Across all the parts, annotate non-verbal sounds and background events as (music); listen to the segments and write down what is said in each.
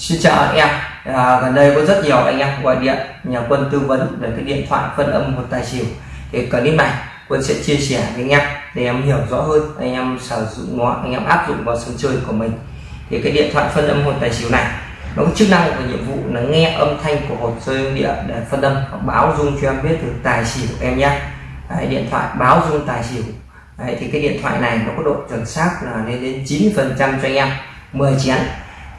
Xin chào anh em. À, gần đây có rất nhiều anh em gọi điện nhờ quân tư vấn về cái điện thoại phân âm một tài xỉu. Thì clip này quân sẽ chia sẻ với anh em để em hiểu rõ hơn anh em sử dụng nó anh em áp dụng vào sân chơi của mình. Thì cái điện thoại phân âm một tài xỉu này nó có chức năng và nhiệm vụ là nghe âm thanh của hột rơi địa để phân âm báo dung cho em biết được tài xỉu của em nhé. Đấy, điện thoại báo dung tài xỉu. Đấy, thì cái điện thoại này nó có độ chuẩn xác là lên đến 9 phần trăm cho anh em. 10 chén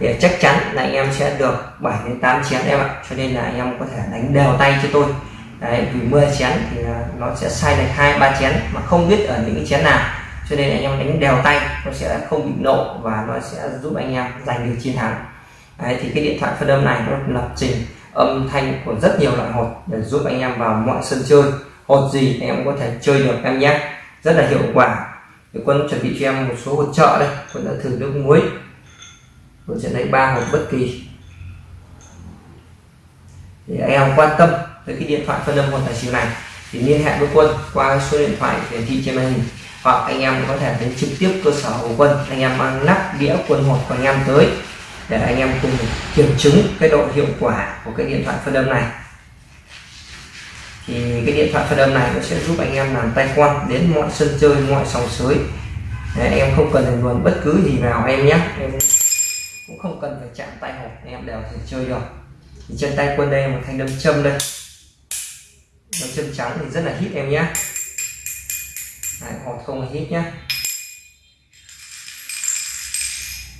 thì chắc chắn là anh em sẽ được 7 đến 8 chén em ạ. Cho nên là anh em có thể đánh đều tay cho tôi. Đấy, vì 10 chén thì nó sẽ sai lệch hai ba chén mà không biết ở những cái chén nào. Cho nên anh em đánh đều tay nó sẽ không bị nộ và nó sẽ giúp anh em giành được chiến thắng. Đấy, thì cái điện thoại phân âm này nó lập trình âm thanh của rất nhiều loại hột để giúp anh em vào mọi sân chơi. Hột gì anh em có thể chơi được em nhé. Rất là hiệu quả. Thì quân chuẩn bị cho em một số hột trợ đây. Quân đã thử nước muối tôi sẽ lấy ba hộp bất kỳ. Thì anh em quan tâm tới cái điện thoại phân âm quân tài xỉu này thì liên hệ với quân qua số điện thoại hiển thị trên màn hình hoặc anh em có thể đến trực tiếp cơ sở của quân. Anh em mang nắp đĩa quân hộp của anh em tới để anh em cùng kiểm chứng cái độ hiệu quả của cái điện thoại phân âm này. Thì cái điện thoại phân âm này nó sẽ giúp anh em làm tay quan đến mọi sân chơi mọi sòng sới. Đấy, em không cần phải luồn bất cứ gì vào em nhé. Em cũng không cần phải chạm tay hộp anh em đều thể chơi được. Thì trên tay quân đây một thanh đâm châm đây. Đâm châm trắng thì rất là hít em nhé Đấy, hột không hít nhé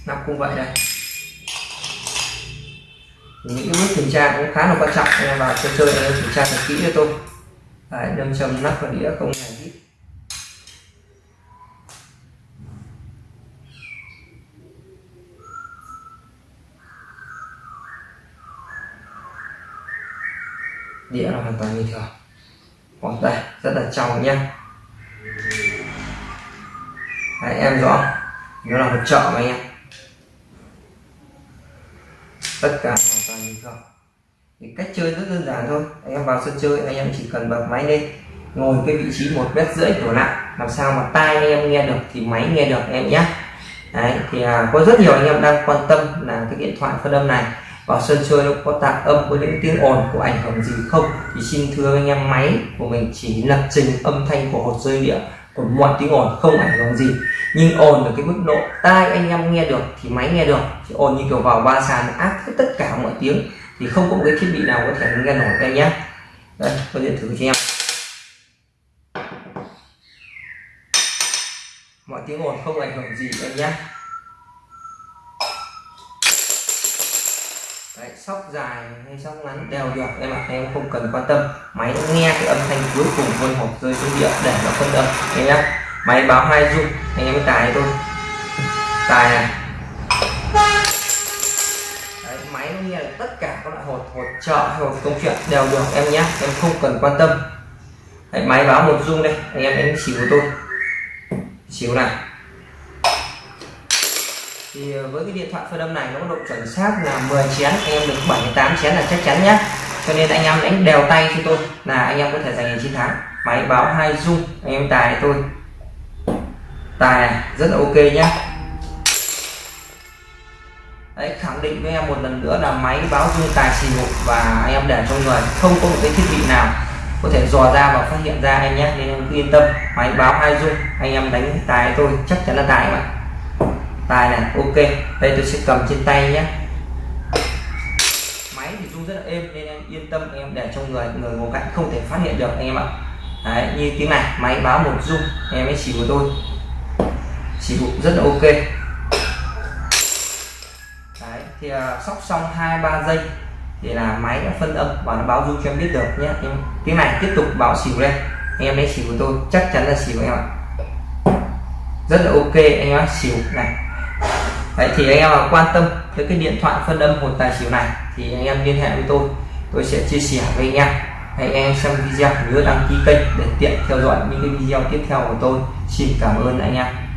nắp cũng vậy đây. Những cái bước kiểm tra cũng khá là quan trọng anh em vào chơi chơi anh em kiểm tra thật kỹ cho tôi. Đấy, đâm châm nắp và đĩa không hề hít đĩa là hoàn toàn bình thường. Còn đây rất là trong nhá Đấy, em rõ. Nó là một chợ mà anh em. Tất cả hoàn toàn bình thường. Thì cách chơi rất đơn giản thôi. Anh em vào sân chơi anh em chỉ cần bật máy lên ngồi cái vị trí một mét rưỡi đổ lại. Làm sao mà tai anh em nghe được thì máy nghe được em nhé. Đấy, thì à, có rất nhiều anh em đang quan tâm là cái điện thoại phân âm này vào sân chơi nó có tạp âm có những tiếng ồn có ảnh hưởng gì không? Thì xin thưa anh em, máy của mình chỉ lập trình âm thanh của hột rơi địa còn mọi tiếng ồn, không ảnh hưởng gì. Nhưng ồn ở cái mức độ tai anh em nghe được thì máy nghe được. Thì ồn như kiểu vào ba sàn áp hết tất cả mọi tiếng thì không có một cái thiết bị nào có thể nghe nổi em nhé đây tôi điện thử cho em. Mọi tiếng ồn không ảnh hưởng gì em nhé sóc dài hay sóc ngắn đều được em ạ em không cần quan tâm. Máy nó nghe cái âm thanh cuối cùng vôn hộp rơi xuống địa để nó phân âm. Em nhé máy báo hai dung anh em tài thôi. (laughs) Tài này Đấy, máy nó nghe được tất cả các loại hột hột trợ hay hột công chuyện đều được em nhé em không cần quan tâm. Đấy, máy báo một dung đây anh em đánh xỉu của tôi. Xỉu này thì ờ, với cái điện thoại phân âm này nó có độ chuẩn xác là 10 chén anh em được 78 chén là chắc chắn nhé. Cho nên anh em đánh đều tay cho tôi là anh em có thể giành chiến thắng. Máy báo hai dung anh em tài tôi. Tài này rất là ok nhé. Đấy, khẳng định với em một lần nữa là máy báo dung tài xỉu và anh em để trong người không có một cái thiết bị nào có thể dò ra và phát hiện ra em nhé. Nên em cứ yên tâm máy báo hai dung anh em đánh tài tôi chắc chắn là tài mà tài này. Ok đây tôi sẽ cầm trên tay nhé. Máy thì rung rất là êm nên em yên tâm em để trong người người ngồi cạnh không thể phát hiện được anh em ạ. Đấy, như tiếng này máy báo một rung em ấy chỉ của tôi xỉu rất là ok. Đấy, thì uh, sóc xong hai ba giây thì là máy đã phân âm và nó báo rung cho em biết được nhé. Em tiếng này tiếp tục báo xỉu lên em ấy xỉu của tôi chắc chắn là xỉu em ạ. Rất là ok anh em xỉu này. Đấy, thì anh em quan tâm tới cái điện thoại phân âm hột tài xỉu này thì anh em liên hệ với tôi. Tôi sẽ chia sẻ với anh em. Hãy anh em xem video nhớ đăng ký kênh để tiện theo dõi những cái video tiếp theo của tôi. Xin cảm ơn anh em.